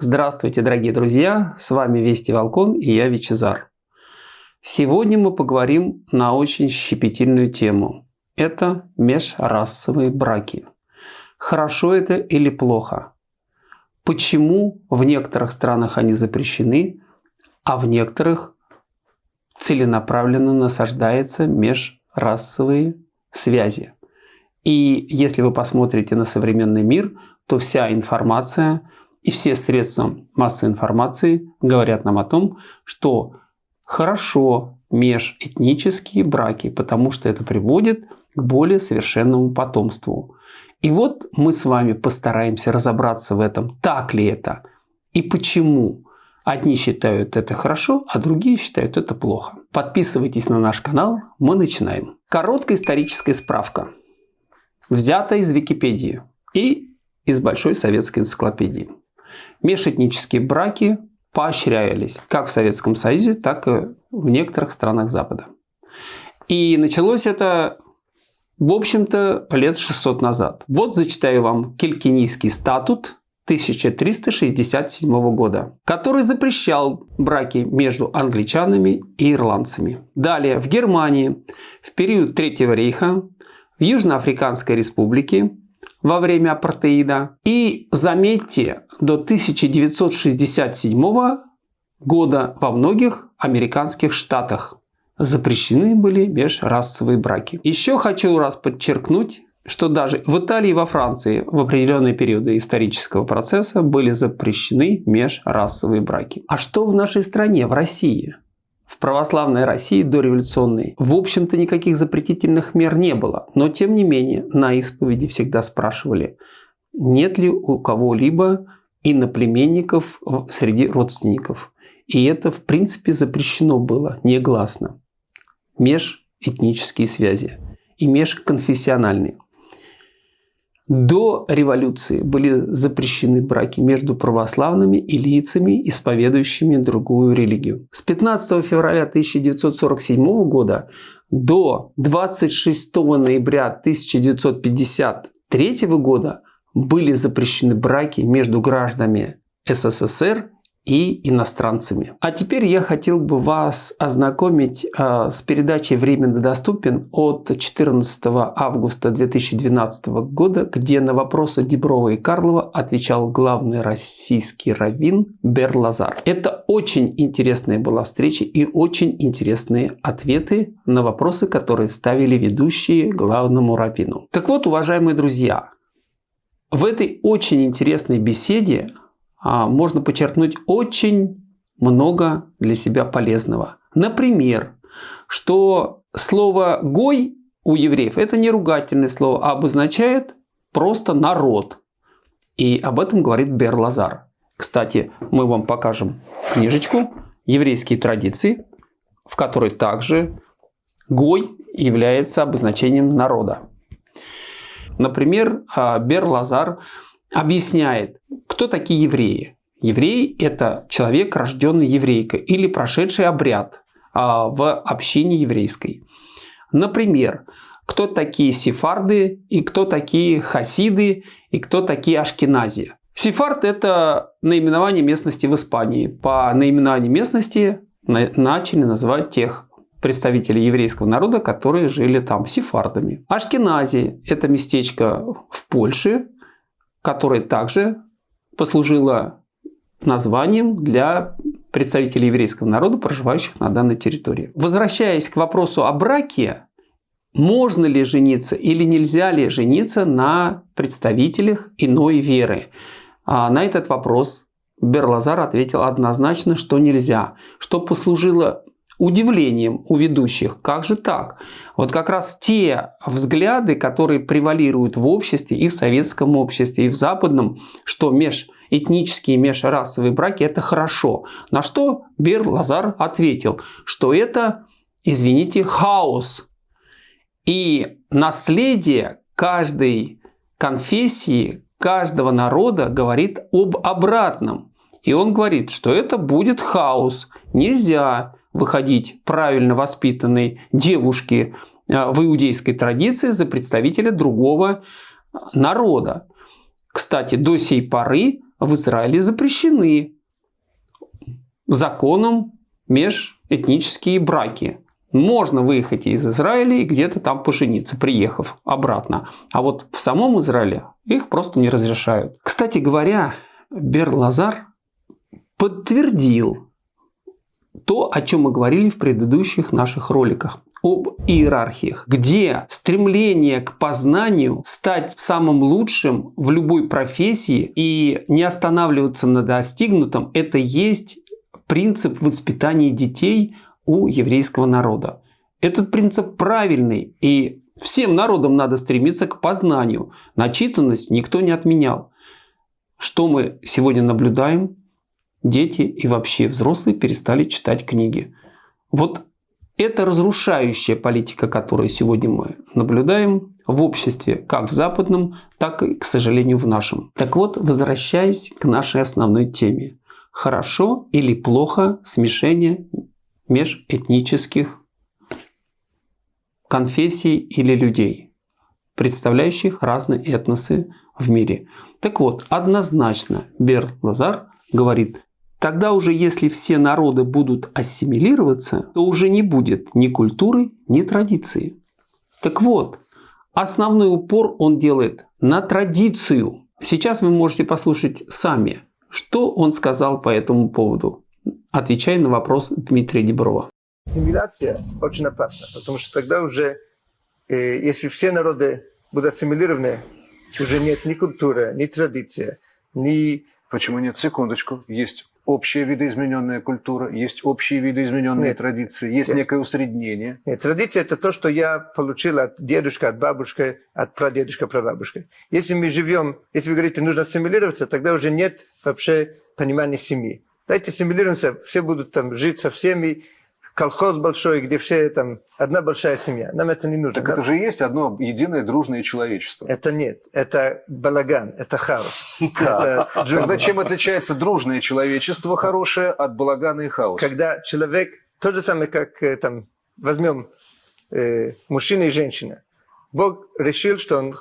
Здравствуйте, дорогие друзья! С вами Вести Волкон и я Вичезар. Сегодня мы поговорим на очень щепетильную тему. Это межрасовые браки. Хорошо это или плохо? Почему в некоторых странах они запрещены, а в некоторых целенаправленно насаждаются межрасовые связи? И если вы посмотрите на современный мир, то вся информация и все средства массовой информации говорят нам о том, что хорошо межэтнические браки, потому что это приводит к более совершенному потомству. И вот мы с вами постараемся разобраться в этом, так ли это и почему. Одни считают это хорошо, а другие считают это плохо. Подписывайтесь на наш канал, мы начинаем. Короткая историческая справка. Взята из Википедии и из Большой советской энциклопедии. Межэтнические браки поощрялись как в Советском Союзе, так и в некоторых странах Запада. И началось это, в общем-то, лет 600 назад. Вот зачитаю вам Килькинийский статут 1367 года, который запрещал браки между англичанами и ирландцами. Далее, в Германии в период Третьего рейха, в Южноафриканской республике во время апартеида. И заметьте, до 1967 года во многих американских штатах запрещены были межрасовые браки. Еще хочу раз подчеркнуть, что даже в Италии и во Франции в определенные периоды исторического процесса были запрещены межрасовые браки. А что в нашей стране, в России? В православной России дореволюционной, в общем-то, никаких запретительных мер не было. Но, тем не менее, на исповеди всегда спрашивали, нет ли у кого-либо иноплеменников среди родственников. И это, в принципе, запрещено было негласно. Межэтнические связи и межконфессиональные. До революции были запрещены браки между православными и лицами, исповедующими другую религию. С 15 февраля 1947 года до 26 ноября 1953 года были запрещены браки между гражданами СССР и иностранцами. А теперь я хотел бы вас ознакомить э, с передачей «Временно доступен» от 14 августа 2012 года, где на вопросы Деброва и Карлова отвечал главный российский раввин Бер Лазар. Это очень интересная была встреча и очень интересные ответы на вопросы, которые ставили ведущие главному раввину. Так вот, уважаемые друзья, в этой очень интересной беседе можно подчеркнуть очень много для себя полезного. Например, что слово «гой» у евреев это не ругательное слово, а обозначает просто народ. И об этом говорит Бер Лазар. Кстати, мы вам покажем книжечку «Еврейские традиции», в которой также «гой» является обозначением народа. Например, а, Бер Лазар объясняет, кто такие евреи. Еврей – это человек, рожденный еврейкой или прошедший обряд а, в общине еврейской. Например, кто такие сефарды и кто такие хасиды и кто такие ашкенази. Сефард – это наименование местности в Испании. По наименованию местности начали называть тех представителей еврейского народа, которые жили там сефардами. Ашкенази – это местечко в Польше, которое также послужило названием для представителей еврейского народа, проживающих на данной территории. Возвращаясь к вопросу о браке, можно ли жениться или нельзя ли жениться на представителях иной веры? А на этот вопрос Берлазар ответил однозначно, что нельзя, что послужило удивлением у ведущих. Как же так? Вот как раз те взгляды, которые превалируют в обществе и в советском обществе, и в западном, что межэтнические, межрасовые браки – это хорошо. На что Бер Лазар ответил, что это, извините, хаос. И наследие каждой конфессии, каждого народа говорит об обратном. И он говорит, что это будет хаос. Нельзя выходить правильно воспитанной девушке а, в иудейской традиции за представителя другого народа. Кстати, до сей поры в Израиле запрещены законом межэтнические браки. Можно выехать из Израиля и где-то там пожениться, приехав обратно. А вот в самом Израиле их просто не разрешают. Кстати говоря, Бер Лазар подтвердил то, о чем мы говорили в предыдущих наших роликах об иерархиях, где стремление к познанию, стать самым лучшим в любой профессии и не останавливаться на достигнутом, это есть принцип воспитания детей у еврейского народа. Этот принцип правильный, и всем народам надо стремиться к познанию. Начитанность никто не отменял. Что мы сегодня наблюдаем? Дети и вообще взрослые перестали читать книги. Вот это разрушающая политика, которую сегодня мы наблюдаем в обществе, как в западном, так и, к сожалению, в нашем. Так вот, возвращаясь к нашей основной теме. Хорошо или плохо смешение межэтнических конфессий или людей, представляющих разные этносы в мире. Так вот, однозначно Бер Лазар говорит, Тогда уже если все народы будут ассимилироваться, то уже не будет ни культуры, ни традиции. Так вот, основной упор он делает на традицию. Сейчас вы можете послушать сами, что он сказал по этому поводу, отвечая на вопрос Дмитрия Деброва. Ассимиляция очень опасна, потому что тогда уже, э, если все народы будут ассимилированы, уже нет ни культуры, ни традиции, ни... Почему нет? Секундочку. Есть общая видоизмененная культура, есть общие видоизмененные Нет. традиции, есть Нет. некое усреднение. Нет, традиция – это то, что я получил от дедушки, от бабушки, от прадедушка, прабабушки. Если мы живем, если вы говорите, нужно ассимилироваться, тогда уже нет вообще понимания семьи. Дайте ассимилируемся, все будут там жить со всеми, колхоз большой, где все там, одна большая семья. Нам это не нужно. Так это же есть одно единое дружное человечество. Это нет. Это балаган, это хаос. Тогда чем отличается дружное человечество хорошее от балагана и хаоса? Когда человек, то же самое, как э, там, возьмем э, мужчина и женщина. Бог решил, что он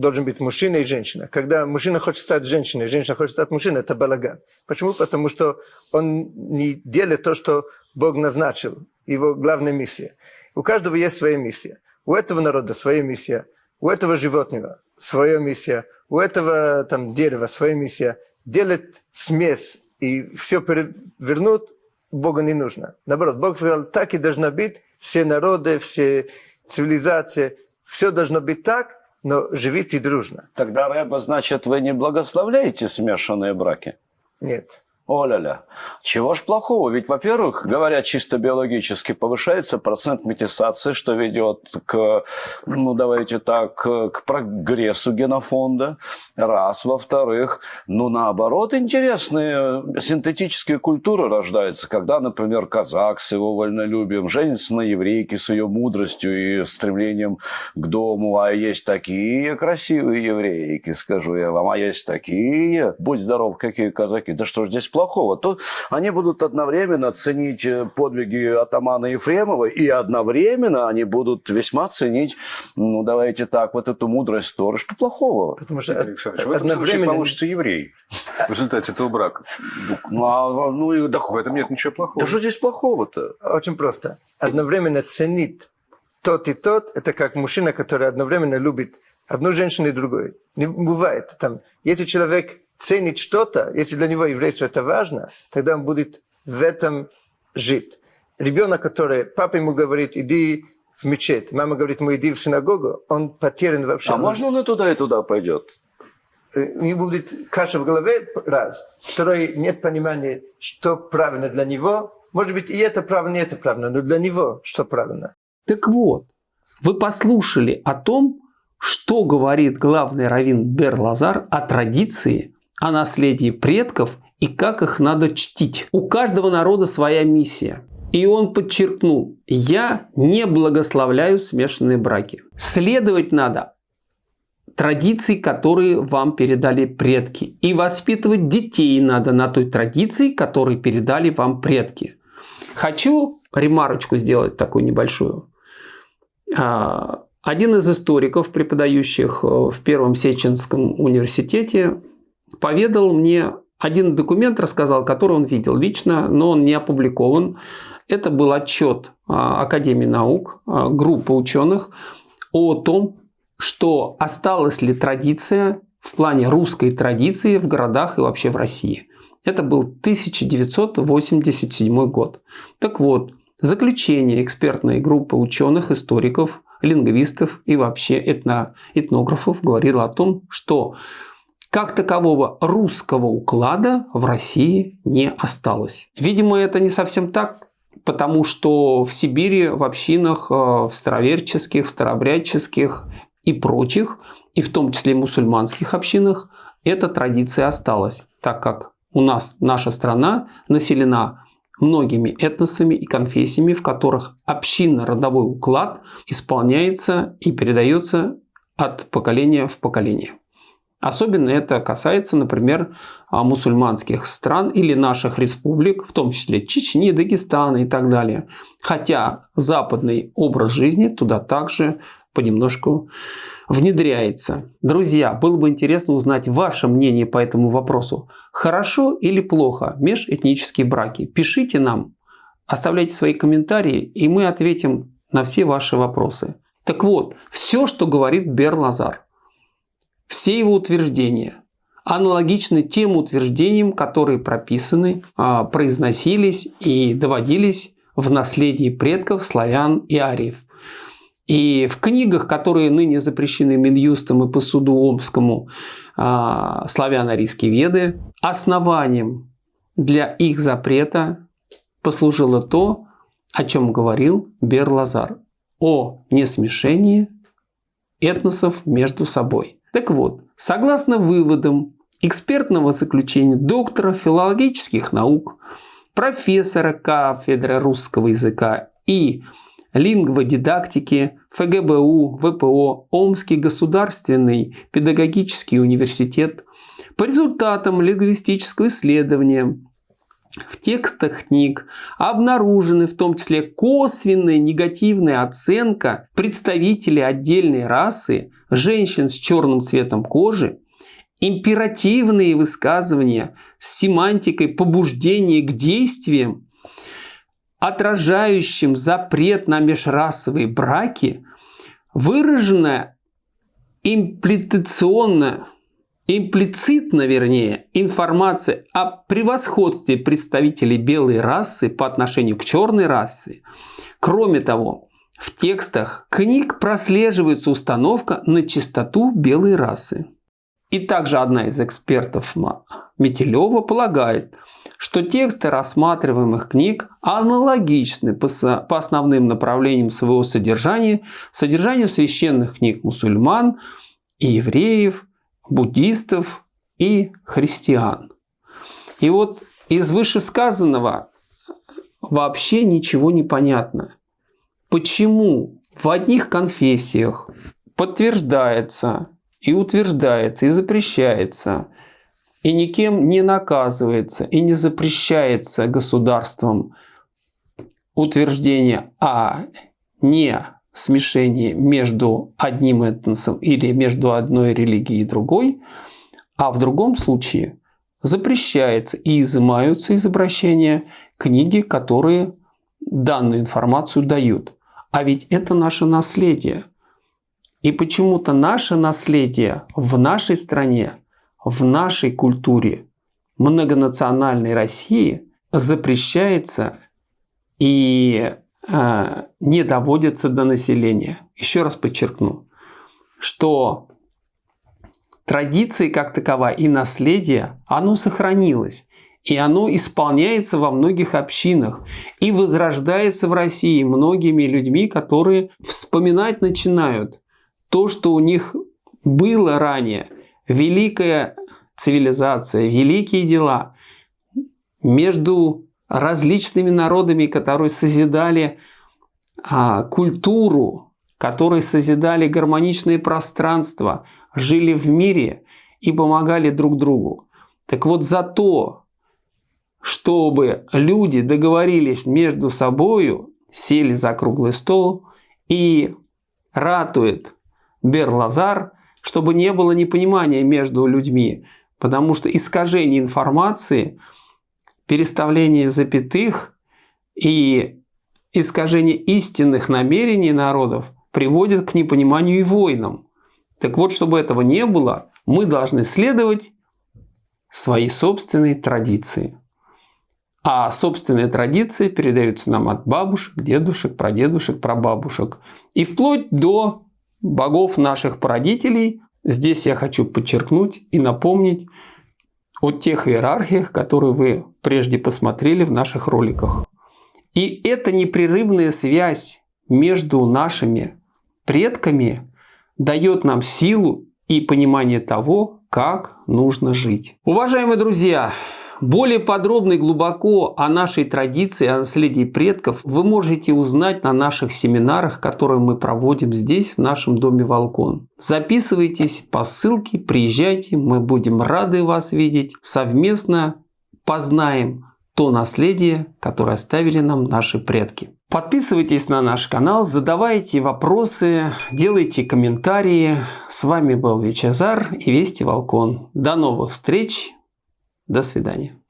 должен быть мужчина и женщина. Когда мужчина хочет стать женщиной, женщина хочет стать мужчиной, это балаган. Почему? Потому что он не делает то, что Бог назначил, его главная миссия. У каждого есть своя миссия. У этого народа своя миссия, у этого животного своя миссия, у этого там, дерева своя миссия. Делать смесь и все перевернуть Богу не нужно. Наоборот, Бог сказал, так и должно быть, все народы, все цивилизации, все должно быть так, но живите дружно. Тогда, Рэба, значит, вы не благословляете смешанные браки? Нет. О-ля-ля. Чего ж плохого? Ведь, во-первых, говоря чисто биологически, повышается процент метисации, что ведет к, ну, давайте так, к прогрессу генофонда. Раз. Во-вторых, ну, наоборот, интересные синтетические культуры рождаются, когда, например, казак с его вольнолюбием женится на еврейке с ее мудростью и стремлением к дому. А есть такие красивые еврейки, скажу я вам, а есть такие, будь здоров, какие казаки. Да что ж здесь плохого, то они будут одновременно ценить э, подвиги атамана Ефремова, и одновременно они будут весьма ценить, ну, давайте так, вот эту мудрость Торы. Что плохого? Потому что Александрович, в этом одновременно... получится еврей в результате этого брака. Ну, а, ну и, да, в этом нет ничего плохого. Да что здесь плохого-то? Очень просто. Одновременно ценить тот и тот, это как мужчина, который одновременно любит одну женщину и другую. Не бывает. Там, если человек ценит что-то, если для него еврейство это важно, тогда он будет в этом жить. Ребенок, который, папа ему говорит, иди в мечеть, мама говорит ему, иди в синагогу, он потерян вообще. А можно он и туда, и туда пойдет? Э, у него будет каша в голове, раз. Второй, нет понимания, что правильно для него. Может быть, и это правильно, и это правильно, но для него что правильно. Так вот, вы послушали о том, что говорит главный раввин Бер Лазар о традиции о наследии предков и как их надо чтить. У каждого народа своя миссия. И он подчеркнул, я не благословляю смешанные браки. Следовать надо традиции, которые вам передали предки. И воспитывать детей надо на той традиции, которые передали вам предки. Хочу ремарочку сделать такую небольшую. А, один из историков, преподающих в Первом Сеченском университете, поведал мне один документ, рассказал, который он видел лично, но он не опубликован. Это был отчет а, Академии наук, а, группы ученых о том, что осталась ли традиция в плане русской традиции в городах и вообще в России. Это был 1987 год. Так вот, заключение экспертной группы ученых, историков, лингвистов и вообще этно, этнографов говорило о том, что как такового русского уклада в России не осталось. Видимо, это не совсем так, потому что в Сибири, в общинах, э, в староверческих, в старобрядческих и прочих, и в том числе мусульманских общинах, эта традиция осталась, так как у нас наша страна населена многими этносами и конфессиями, в которых общинно-родовой уклад исполняется и передается от поколения в поколение. Особенно это касается, например, а, мусульманских стран или наших республик, в том числе Чечни, Дагестана и так далее. Хотя западный образ жизни туда также понемножку внедряется. Друзья, было бы интересно узнать ваше мнение по этому вопросу. Хорошо или плохо межэтнические браки? Пишите нам, оставляйте свои комментарии, и мы ответим на все ваши вопросы. Так вот, все, что говорит Бер Лазар, все его утверждения аналогичны тем утверждениям, которые прописаны, а, произносились и доводились в наследии предков славян и ариев. И в книгах, которые ныне запрещены Минюстом и по суду Омскому, а, славяно-арийские веды, основанием для их запрета послужило то, о чем говорил Бер-Лазар, о несмешении этносов между собой. Так вот, согласно выводам экспертного заключения доктора филологических наук, профессора кафедры русского языка и лингводидактики ФГБУ, ВПО, Омский государственный педагогический университет. По результатам лингвистического исследования в текстах книг обнаружены в том числе косвенная негативная оценка представителей отдельной расы, женщин с черным цветом кожи, императивные высказывания с семантикой побуждения к действиям, отражающим запрет на межрасовые браки, выраженная имплитационно, имплицитно, вернее, информация о превосходстве представителей белой расы по отношению к черной расе. Кроме того, в текстах книг прослеживается установка на чистоту белой расы. И также одна из экспертов Метелева полагает, что тексты рассматриваемых книг аналогичны по, основным направлениям своего содержания содержанию священных книг мусульман и евреев, буддистов и христиан. И вот из вышесказанного вообще ничего не понятно. Почему в одних конфессиях подтверждается и утверждается и запрещается – и никем не наказывается и не запрещается государством утверждение о не смешении между одним этносом или между одной религией и другой, а в другом случае запрещается и изымаются из обращения книги, которые данную информацию дают. А ведь это наше наследие. И почему-то наше наследие в нашей стране в нашей культуре многонациональной России запрещается и не доводится до населения. Еще раз подчеркну, что традиции как таковая и наследие, оно сохранилось. И оно исполняется во многих общинах и возрождается в России многими людьми, которые вспоминать начинают то, что у них было ранее – великая цивилизация, великие дела между различными народами, которые созидали а, культуру, которые созидали гармоничные пространства, жили в мире и помогали друг другу. Так вот за то, чтобы люди договорились между собою, сели за круглый стол и ратует Берлазар – чтобы не было непонимания между людьми. Потому что искажение информации, переставление запятых и искажение истинных намерений народов приводит к непониманию и войнам. Так вот, чтобы этого не было, мы должны следовать своей собственной традиции. А собственные традиции передаются нам от бабушек, дедушек, прадедушек, прабабушек. И вплоть до богов наших породителей. Здесь я хочу подчеркнуть и напомнить о тех иерархиях, которые вы прежде посмотрели в наших роликах. И эта непрерывная связь между нашими предками дает нам силу и понимание того, как нужно жить. Уважаемые друзья, более подробно и глубоко о нашей традиции, о наследии предков вы можете узнать на наших семинарах, которые мы проводим здесь, в нашем доме Волкон. Записывайтесь по ссылке, приезжайте, мы будем рады вас видеть. Совместно познаем то наследие, которое оставили нам наши предки. Подписывайтесь на наш канал, задавайте вопросы, делайте комментарии. С вами был Вичезар и Вести Волкон. До новых встреч! До свидания.